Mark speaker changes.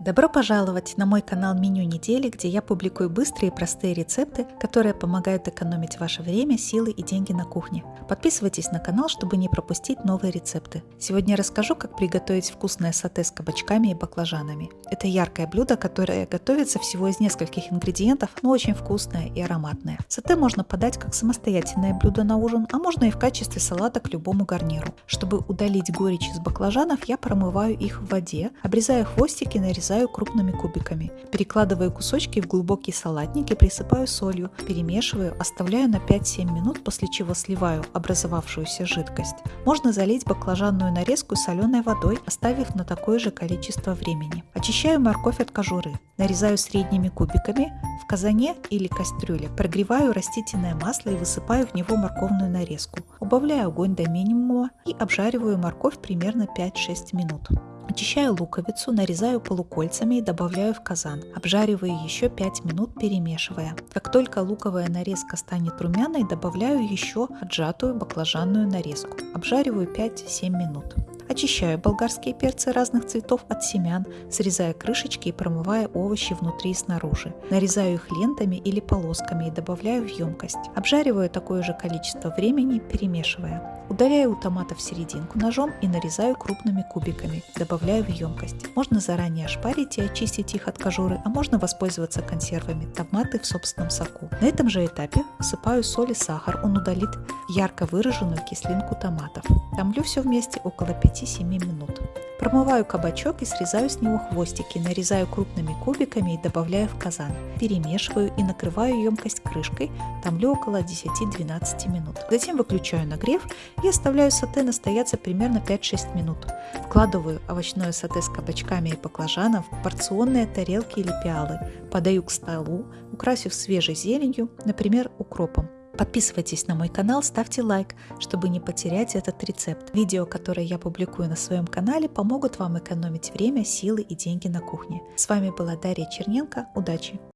Speaker 1: Добро пожаловать на мой канал Меню недели, где я публикую быстрые и простые рецепты, которые помогают экономить ваше время, силы и деньги на кухне. Подписывайтесь на канал, чтобы не пропустить новые рецепты. Сегодня расскажу, как приготовить вкусное сате с кабачками и баклажанами. Это яркое блюдо, которое готовится всего из нескольких ингредиентов, но очень вкусное и ароматное. Сате можно подать как самостоятельное блюдо на ужин, а можно и в качестве салата к любому гарниру. Чтобы удалить горечь из баклажанов, я промываю их в воде, обрезаю хвостики, нарезаю нарезаю крупными кубиками. Перекладываю кусочки в глубокий салатник и присыпаю солью, перемешиваю, оставляю на 5-7 минут, после чего сливаю образовавшуюся жидкость. Можно залить баклажанную нарезку соленой водой, оставив на такое же количество времени. Очищаю морковь от кожуры. Нарезаю средними кубиками в казане или кастрюле. Прогреваю растительное масло и высыпаю в него морковную нарезку. Убавляю огонь до минимума и обжариваю морковь примерно 5-6 минут. Очищаю луковицу, нарезаю полукольцами и добавляю в казан. Обжариваю еще 5 минут, перемешивая. Как только луковая нарезка станет румяной, добавляю еще отжатую баклажанную нарезку. Обжариваю 5-7 минут. Очищаю болгарские перцы разных цветов от семян, срезая крышечки и промывая овощи внутри и снаружи. Нарезаю их лентами или полосками и добавляю в емкость. Обжариваю такое же количество времени, перемешивая. Удаляю у томатов серединку ножом и нарезаю крупными кубиками. Добавляю в емкость. Можно заранее ошпарить и очистить их от кожуры, а можно воспользоваться консервами томаты в собственном соку. На этом же этапе всыпаю соль и сахар, он удалит ярко выраженную кислинку томатов. Томлю все вместе около 5-7 минут. Промываю кабачок и срезаю с него хвостики, нарезаю крупными кубиками и добавляю в казан. Перемешиваю и накрываю емкость крышкой, томлю около 10-12 минут. Затем выключаю нагрев и оставляю сате настояться примерно 5-6 минут. Вкладываю овощное сате с кабачками и баклажаном в порционные тарелки или пиалы, подаю к столу, украсив свежей зеленью, например, укропом. Подписывайтесь на мой канал, ставьте лайк, чтобы не потерять этот рецепт. Видео, которые я публикую на своем канале, помогут вам экономить время, силы и деньги на кухне. С вами была Дарья Черненко. Удачи!